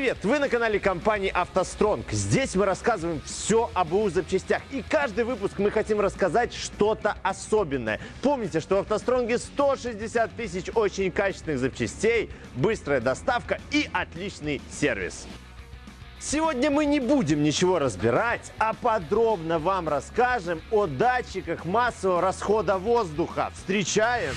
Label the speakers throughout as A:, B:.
A: Привет! Вы на канале компании «АвтоСтронг». Здесь мы рассказываем все об БУ запчастях. И каждый выпуск мы хотим рассказать что-то особенное. Помните, что в «АвтоСтронге» 160 тысяч очень качественных запчастей, быстрая доставка и отличный сервис. Сегодня мы не будем ничего разбирать, а подробно вам расскажем о датчиках массового расхода воздуха. Встречаем!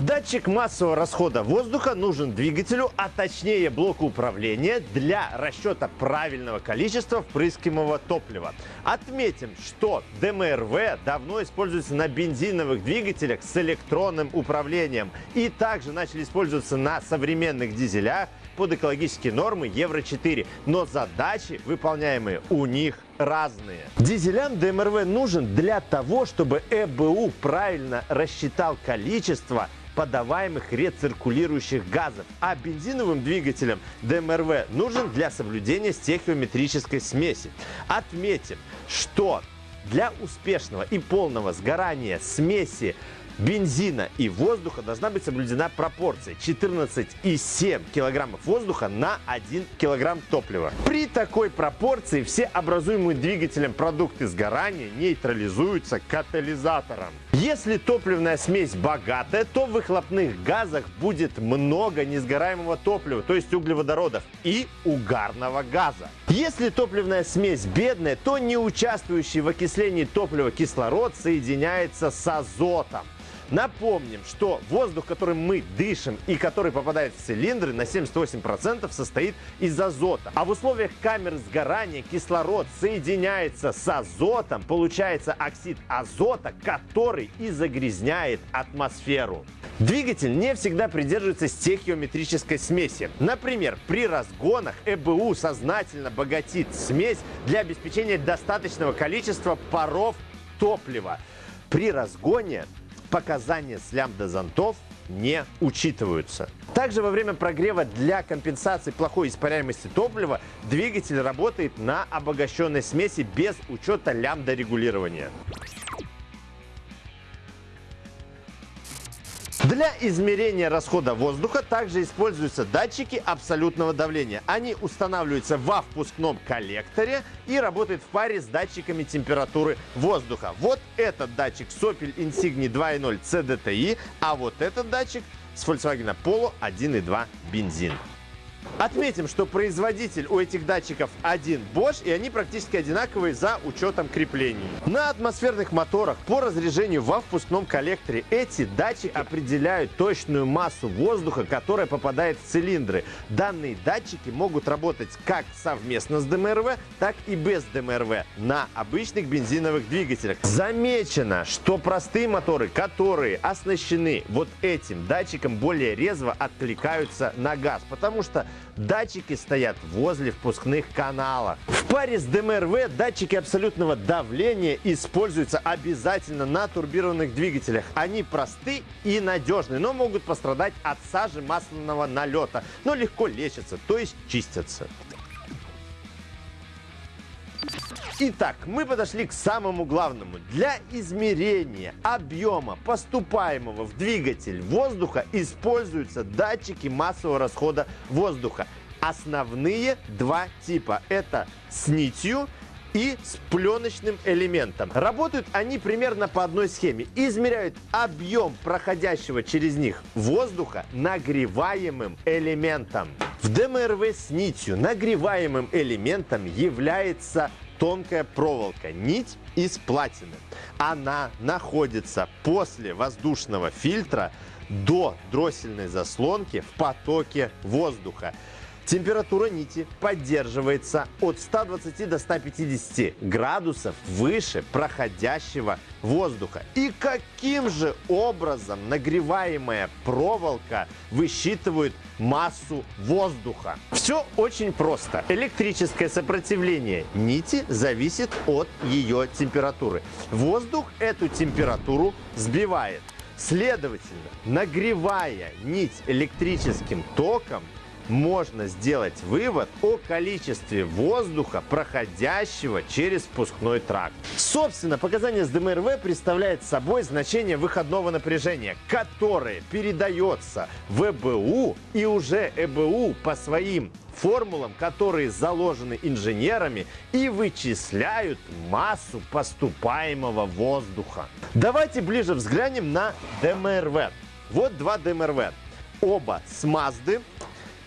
A: Датчик массового расхода воздуха нужен двигателю, а точнее блоку управления для расчета правильного количества впрыскиваемого топлива. Отметим, что ДМРВ давно используется на бензиновых двигателях с электронным управлением и также начали использоваться на современных дизелях под экологические нормы Евро-4, но задачи, выполняемые у них, разные. Дизелям ДМРВ нужен для того, чтобы ЭБУ правильно рассчитал количество подаваемых рециркулирующих газов. А бензиновым двигателям ДМРВ нужен для соблюдения стехиометрической смеси. Отметим, что для успешного и полного сгорания смеси бензина и воздуха должна быть соблюдена пропорция 14,7 килограммов воздуха на 1 килограмм топлива. При такой пропорции все образуемые двигателем продукты сгорания нейтрализуются катализатором. Если топливная смесь богатая, то в выхлопных газах будет много несгораемого топлива, то есть углеводородов и угарного газа. Если топливная смесь бедная, то не участвующий в окислении топлива кислород соединяется с азотом. Напомним, что воздух, которым мы дышим и который попадает в цилиндры, на 78% состоит из азота. А в условиях камер сгорания кислород соединяется с азотом, получается оксид азота, который и загрязняет атмосферу. Двигатель не всегда придерживается стехиометрической смеси. Например, при разгонах ЭБУ сознательно богатит смесь для обеспечения достаточного количества паров топлива. При разгоне показания с лямбда зонтов не учитываются. Также во время прогрева для компенсации плохой испаряемости топлива двигатель работает на обогащенной смеси без учета лямбда регулирования. Для измерения расхода воздуха также используются датчики абсолютного давления. Они устанавливаются во впускном коллекторе и работают в паре с датчиками температуры воздуха. Вот этот датчик с Opel Insigni 2.0 CDTI, а вот этот датчик с Volkswagen Polo 1.2 бензин. Отметим, что производитель у этих датчиков один Bosch, и они практически одинаковые за учетом креплений. На атмосферных моторах по разряжению во впускном коллекторе эти датчики определяют точную массу воздуха, которая попадает в цилиндры. Данные датчики могут работать как совместно с ДМРВ, так и без ДМРВ на обычных бензиновых двигателях. Замечено, что простые моторы, которые оснащены вот этим датчиком, более резво откликаются на газ, потому что Датчики стоят возле впускных каналов. В паре с ДМРВ датчики абсолютного давления используются обязательно на турбированных двигателях. Они просты и надежны, но могут пострадать от сажи масляного налета, но легко лечатся, то есть чистятся. Итак, мы подошли к самому главному. Для измерения объема поступаемого в двигатель воздуха используются датчики массового расхода воздуха. Основные два типа. Это с нитью и с пленочным элементом. Работают они примерно по одной схеме. Измеряют объем проходящего через них воздуха нагреваемым элементом. В ДМРВ с нитью нагреваемым элементом является тонкая проволока, нить из платины. Она находится после воздушного фильтра до дроссельной заслонки в потоке воздуха. Температура нити поддерживается от 120 до 150 градусов выше проходящего воздуха. И каким же образом нагреваемая проволока высчитывает массу воздуха? Все очень просто. Электрическое сопротивление нити зависит от ее температуры. Воздух эту температуру сбивает. Следовательно, нагревая нить электрическим током, можно сделать вывод о количестве воздуха, проходящего через впускной тракт. Собственно, показание с ДМРВ представляет собой значение выходного напряжения, которое передается в ЭБУ и уже ЭБУ по своим формулам, которые заложены инженерами и вычисляют массу поступаемого воздуха. Давайте ближе взглянем на ДМРВ. Вот два ДМРВ. Оба с Мазды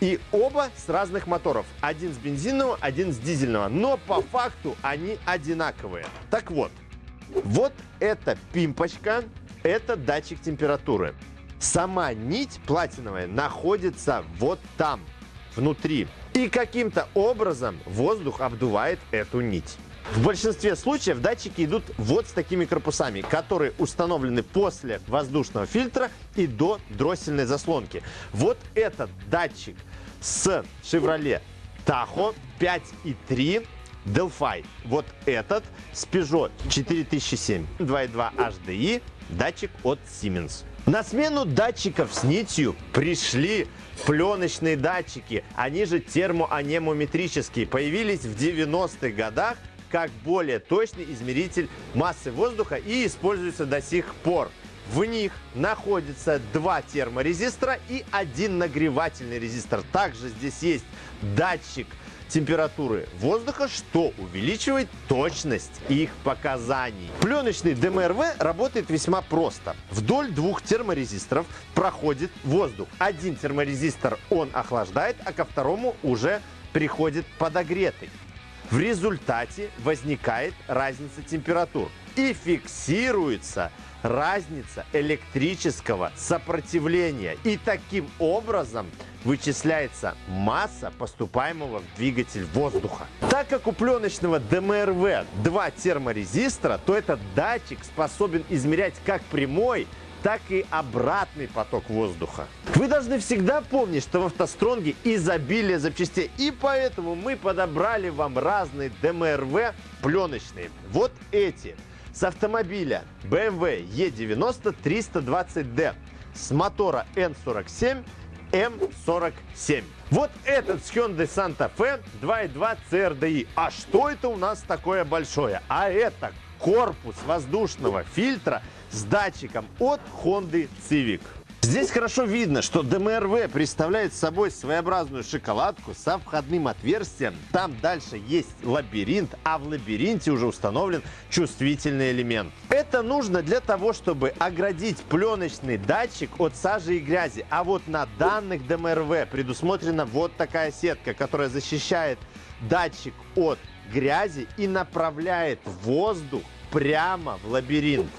A: и оба с разных моторов. Один с бензинового, один с дизельного. Но по факту они одинаковые. Так вот, вот эта пимпочка, это датчик температуры. Сама нить платиновая находится вот там, внутри. И каким-то образом воздух обдувает эту нить. В большинстве случаев датчики идут вот с такими корпусами, которые установлены после воздушного фильтра и до дроссельной заслонки. Вот этот датчик с Chevrolet Tahoe 5.3 Delphi. Вот этот с Peugeot 4007 2.2 HDI датчик от Siemens. На смену датчиков с нитью пришли пленочные датчики, они же термоанемометрические, появились в 90-х годах как более точный измеритель массы воздуха и используется до сих пор. В них находится два терморезистора и один нагревательный резистор. Также здесь есть датчик температуры воздуха, что увеличивает точность их показаний. Пленочный ДМРВ работает весьма просто. Вдоль двух терморезисторов проходит воздух. Один терморезистор он охлаждает, а ко второму уже приходит подогретый. В результате возникает разница температур и фиксируется разница электрического сопротивления. И таким образом вычисляется масса поступаемого в двигатель воздуха. Так как у пленочного ДМРВ два терморезистора, то этот датчик способен измерять как прямой, так и обратный поток воздуха. Вы должны всегда помнить, что в автостронге изобилие запчастей, и поэтому мы подобрали вам разные ДМРВ пленочные. Вот эти с автомобиля BMW E90 320D с мотора N47 M47. Вот этот с Hyundai Santa Fe 2.2 CRDI. А что это у нас такое большое? А это корпус воздушного фильтра с датчиком от Honda Civic. Здесь хорошо видно, что ДМРВ представляет собой своеобразную шоколадку со входным отверстием. Там дальше есть лабиринт, а в лабиринте уже установлен чувствительный элемент. Это нужно для того, чтобы оградить пленочный датчик от сажи и грязи. А вот на данных ДМРВ предусмотрена вот такая сетка, которая защищает датчик от грязи и направляет воздух прямо в лабиринт.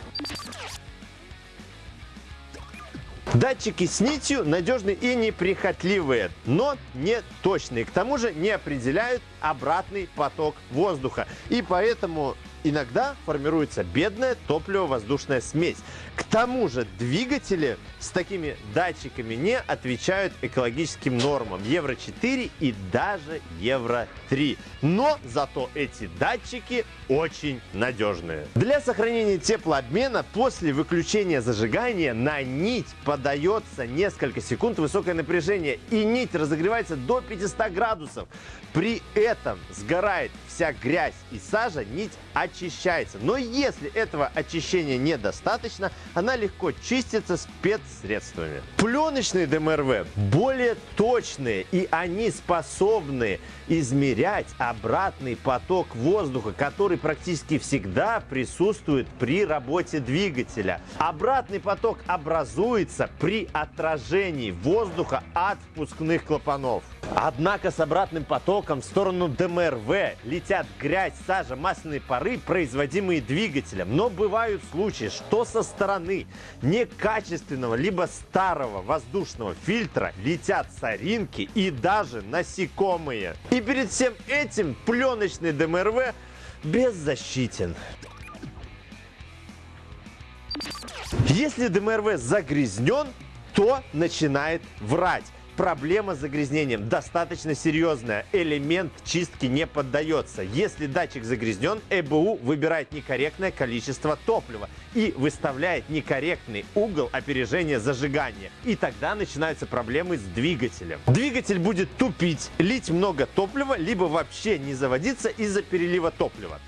A: Датчики с нитью надежные и неприхотливые, но не точные. К тому же не определяют обратный поток воздуха. И поэтому иногда формируется бедная топливо-воздушная смесь. К тому же двигатели с такими датчиками не отвечают экологическим нормам Евро-4 и даже Евро-3. Но зато эти датчики очень надежные. Для сохранения теплообмена после выключения зажигания на нить подается несколько секунд высокое напряжение и нить разогревается до 500 градусов. При этом сгорает вся грязь и сажа, нить очищается. Но если этого очищения недостаточно, она легко чистится спецсредствами. Пленочные ДМРВ более точные и они способны измерять обратный поток воздуха, который практически всегда присутствует при работе двигателя. Обратный поток образуется при отражении воздуха от впускных клапанов. Однако с обратным потоком в сторону ДМРВ летят грязь, сажа, масляные пары, производимые двигателем. Но бывают случаи, что со стороны некачественного либо старого воздушного фильтра летят соринки и даже насекомые. И перед всем этим пленочный ДМРВ беззащитен. Если ДМРВ загрязнен, то начинает врать. Проблема с загрязнением достаточно серьезная. Элемент чистки не поддается. Если датчик загрязнен, ЭБУ выбирает некорректное количество топлива и выставляет некорректный угол опережения зажигания. И тогда начинаются проблемы с двигателем. Двигатель будет тупить, лить много топлива, либо вообще не заводиться из-за перелива топлива.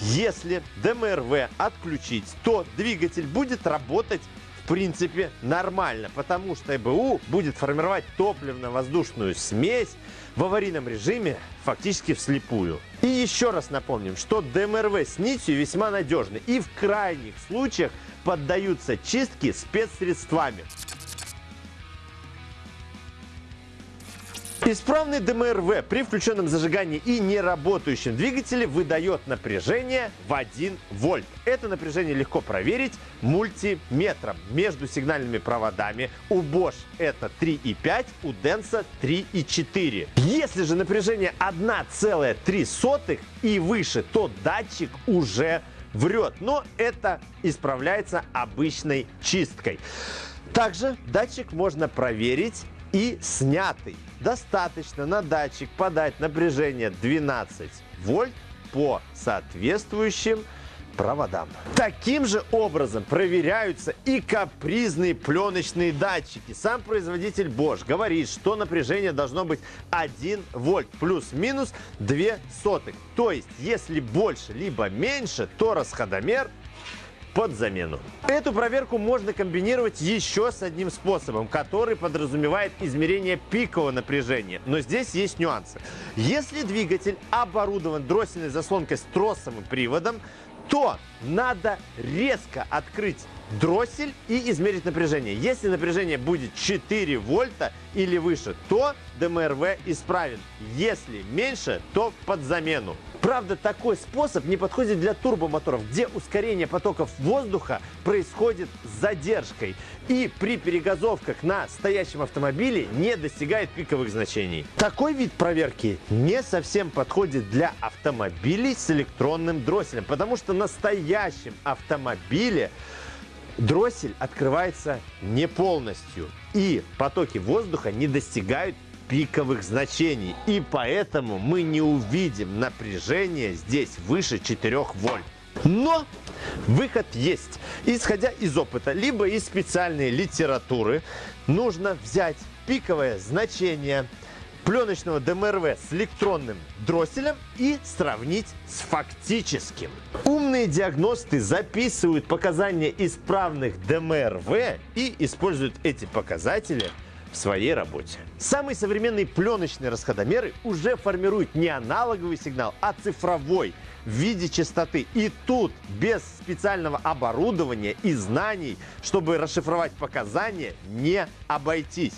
A: Если ДМРВ отключить, то двигатель будет работать в принципе нормально, потому что ЭБУ будет формировать топливно-воздушную смесь в аварийном режиме фактически вслепую. И еще раз напомним, что ДМРВ с нитью весьма надежны и в крайних случаях поддаются чистке спецсредствами. Исправный ДМРВ при включенном зажигании и неработающем двигателе выдает напряжение в 1 вольт. Это напряжение легко проверить мультиметром между сигнальными проводами. У Bosch это 3,5, у Denso 3,4. Если же напряжение 1,3 и выше, то датчик уже врет. Но это исправляется обычной чисткой. Также датчик можно проверить и снятый. Достаточно на датчик подать напряжение 12 вольт по соответствующим проводам. Таким же образом проверяются и капризные пленочные датчики. Сам производитель Bosch говорит, что напряжение должно быть 1 вольт плюс-минус 2 сотых. То есть, если больше либо меньше, то расходомер под замену. Эту проверку можно комбинировать еще с одним способом, который подразумевает измерение пикового напряжения. Но здесь есть нюансы. Если двигатель оборудован дроссельной заслонкой с тросовым приводом, то надо резко открыть дроссель и измерить напряжение. Если напряжение будет 4 вольта или выше, то ДМРВ исправен. Если меньше, то под замену. Правда, такой способ не подходит для турбомоторов, где ускорение потоков воздуха происходит с задержкой и при перегазовках на стоящем автомобиле не достигает пиковых значений. Такой вид проверки не совсем подходит для автомобилей с электронным дросселем, потому что на стоящем автомобиле дроссель открывается не полностью и потоки воздуха не достигают пиковых значений. И поэтому мы не увидим напряжение здесь выше 4 вольт. Но выход есть. Исходя из опыта, либо из специальной литературы, нужно взять пиковое значение пленочного ДМРВ с электронным дросселем и сравнить с фактическим. Умные диагносты записывают показания исправных ДМРВ и используют эти показатели в своей работе. Самые современные пленочные расходомеры уже формируют не аналоговый сигнал, а цифровой в виде частоты. И тут без специального оборудования и знаний, чтобы расшифровать показания, не обойтись.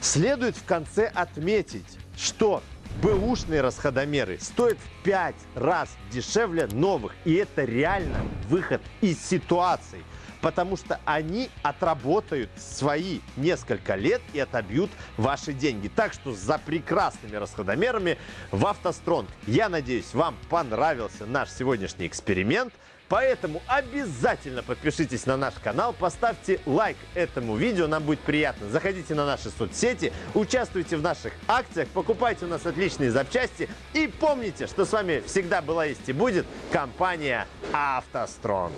A: Следует в конце отметить, что бэушные расходомеры стоят в 5 раз дешевле новых. И это реально выход из ситуации потому что они отработают свои несколько лет и отобьют ваши деньги. Так что за прекрасными расходомерами в автостронг. Я надеюсь, вам понравился наш сегодняшний эксперимент. Поэтому обязательно подпишитесь на наш канал, поставьте лайк этому видео, нам будет приятно. Заходите на наши соцсети, участвуйте в наших акциях, покупайте у нас отличные запчасти. И помните, что с вами всегда была есть и будет компания «АвтоСтронг».